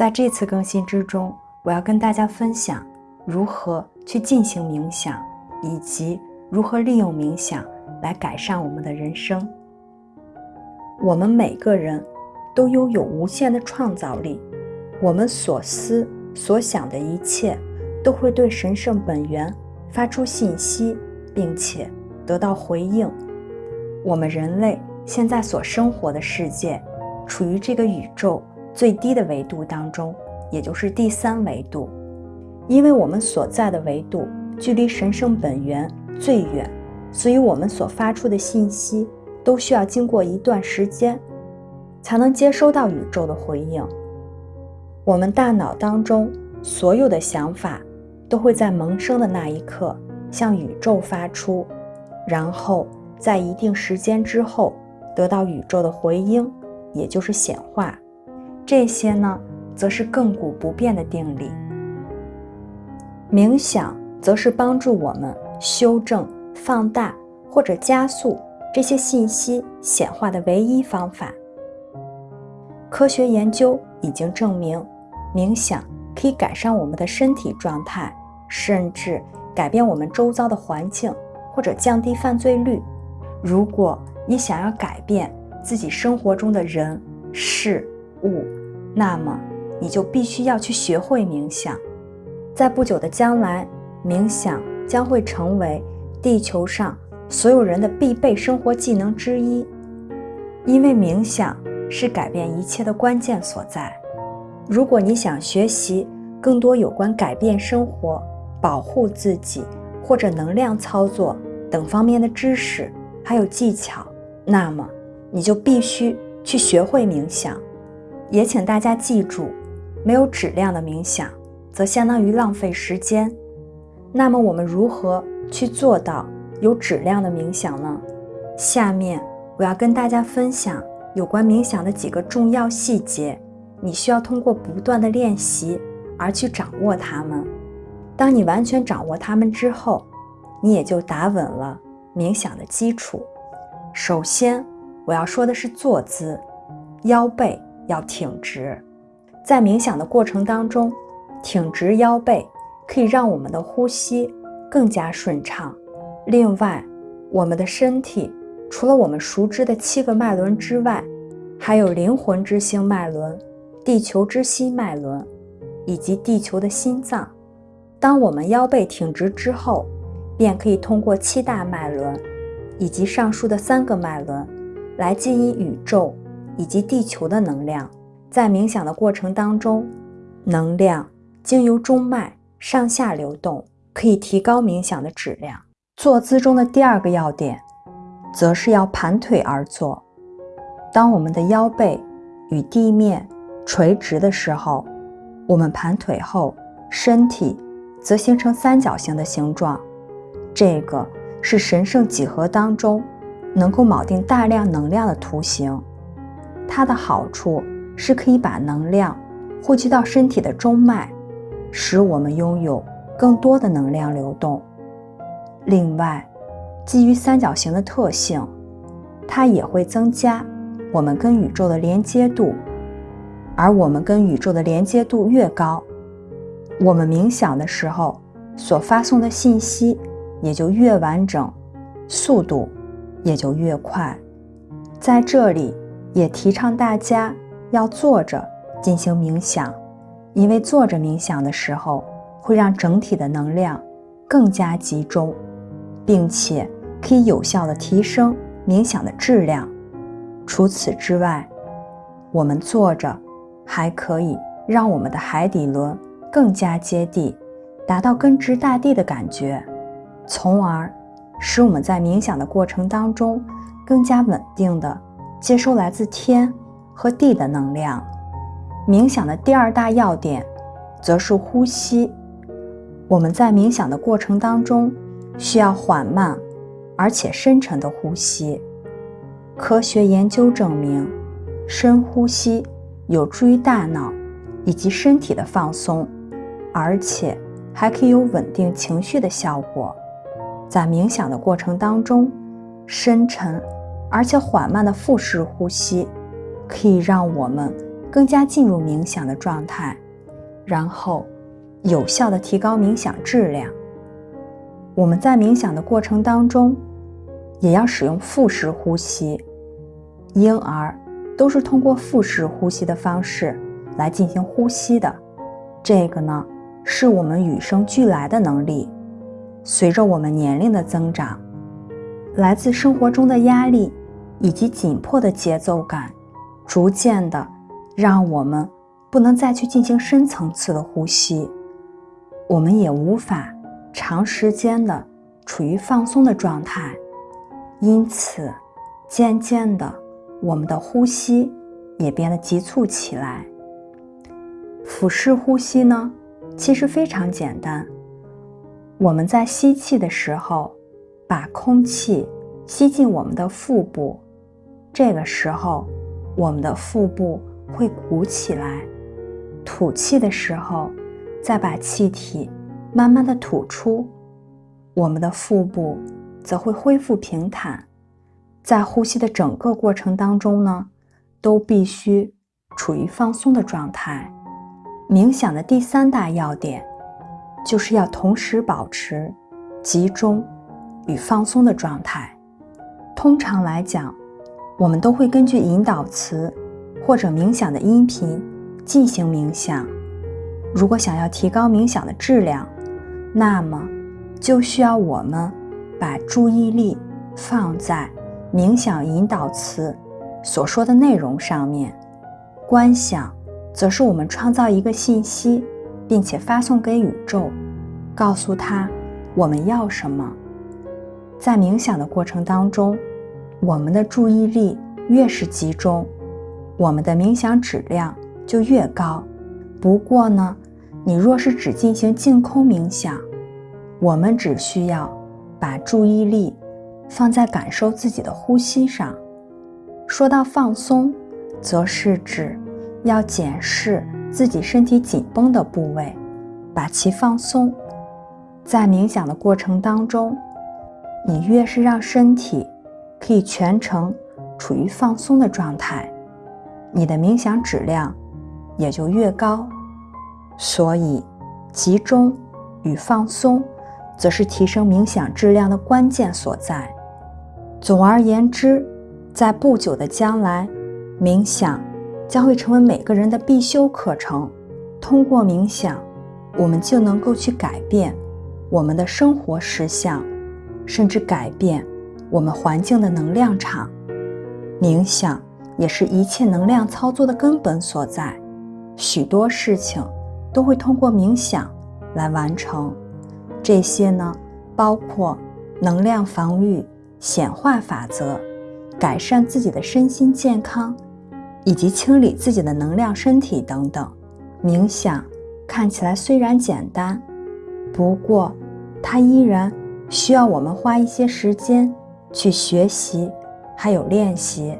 在这次更新之中，我要跟大家分享如何去进行冥想，以及如何利用冥想来改善我们的人生。我们每个人都拥有无限的创造力，我们所思所想的一切都会对神圣本源发出信息，并且得到回应。我们人类现在所生活的世界，处于这个宇宙。最低的维度当中，也就是第三维度，因为我们所在的维度距离神圣本源最远，所以我们所发出的信息都需要经过一段时间，才能接收到宇宙的回应。我们大脑当中所有的想法都会在萌生的那一刻向宇宙发出，然后在一定时间之后得到宇宙的回应，也就是显化。这些呢，则是亘古不变的定理。冥想则是帮助我们修正、放大或者加速这些信息显化的唯一方法。科学研究已经证明，冥想可以改善我们的身体状态，甚至改变我们周遭的环境，或者降低犯罪率。如果你想要改变自己生活中的人事物，那么，你就必须要去学会冥想。在不久的将来，冥想将会成为地球上所有人的必备生活技能之一，因为冥想是改变一切的关键所在。如果你想学习更多有关改变生活、保护自己或者能量操作等方面的知识，还有技巧，那么你就必须去学会冥想。也请大家记住，没有质量的冥想，则相当于浪费时间。那么，我们如何去做到有质量的冥想呢？下面我要跟大家分享有关冥想的几个重要细节，你需要通过不断的练习而去掌握它们。当你完全掌握它们之后，你也就打稳了冥想的基础。首先，我要说的是坐姿，腰背。要挺直，在冥想的过程当中，挺直腰背可以让我们的呼吸更加顺畅。另外，我们的身体除了我们熟知的七个脉轮之外，还有灵魂之星脉轮、地球之心脉轮以及地球的心脏。当我们腰背挺直之后，便可以通过七大脉轮以及上述的三个脉轮来接引宇宙。以及地球的能量，在冥想的过程当中，能量经由中脉上下流动，可以提高冥想的质量。坐姿中的第二个要点，则是要盘腿而坐。当我们的腰背与地面垂直的时候，我们盘腿后，身体则形成三角形的形状。这个是神圣几何当中能够铆定大量能量的图形。它的好处是可以把能量汇集到身体的中脉，使我们拥有更多的能量流动。另外，基于三角形的特性，它也会增加我们跟宇宙的连接度。而我们跟宇宙的连接度越高，我们冥想的时候所发送的信息也就越完整，速度也就越快。在这里。也提倡大家要坐着进行冥想，因为坐着冥想的时候会让整体的能量更加集中，并且可以有效的提升冥想的质量。除此之外，我们坐着还可以让我们的海底轮更加接地，达到根植大地的感觉，从而使我们在冥想的过程当中更加稳定的。接收来自天和地的能量。冥想的第二大要点，则是呼吸。我们在冥想的过程当中，需要缓慢而且深沉的呼吸。科学研究证明，深呼吸有助于大脑以及身体的放松，而且还可以有稳定情绪的效果。在冥想的过程当中，深沉。而且缓慢的腹式呼吸，可以让我们更加进入冥想的状态，然后有效的提高冥想质量。我们在冥想的过程当中，也要使用腹式呼吸。婴儿都是通过腹式呼吸的方式来进行呼吸的。这个呢，是我们与生俱来的能力。随着我们年龄的增长，来自生活中的压力以及紧迫的节奏感，逐渐的让我们不能再去进行深层次的呼吸，我们也无法。长时间的处于放松的状态，因此，渐渐的，我们的呼吸也变得急促起来。腹式呼吸呢，其实非常简单。我们在吸气的时候，把空气吸进我们的腹部，这个时候，我们的腹部会鼓起来；吐气的时候，再把气体。慢慢的吐出，我们的腹部则会恢复平坦。在呼吸的整个过程当中呢，都必须处于放松的状态。冥想的第三大要点，就是要同时保持集中与放松的状态。通常来讲，我们都会根据引导词或者冥想的音频进行冥想。如果想要提高冥想的质量，那么，就需要我们把注意力放在冥想引导词所说的内容上面。观想，则是我们创造一个信息，并且发送给宇宙，告诉他我们要什么。在冥想的过程当中，我们的注意力越是集中，我们的冥想质量就越高。不过呢，你若是只进行净空冥想，我们只需要把注意力放在感受自己的呼吸上。说到放松，则是指要检视自己身体紧绷的部位，把其放松。在冥想的过程当中，你越是让身体可以全程处于放松的状态，你的冥想质量也就越高。所以，集中与放松，则是提升冥想质量的关键所在。总而言之，在不久的将来，冥想将会成为每个人的必修课程。通过冥想，我们就能够去改变我们的生活实相，甚至改变我们环境的能量场。冥想也是一切能量操作的根本所在。许多事情。都会通过冥想来完成，这些呢，包括能量防御、显化法则、改善自己的身心健康，以及清理自己的能量身体等等。冥想看起来虽然简单，不过它依然需要我们花一些时间去学习，还有练习。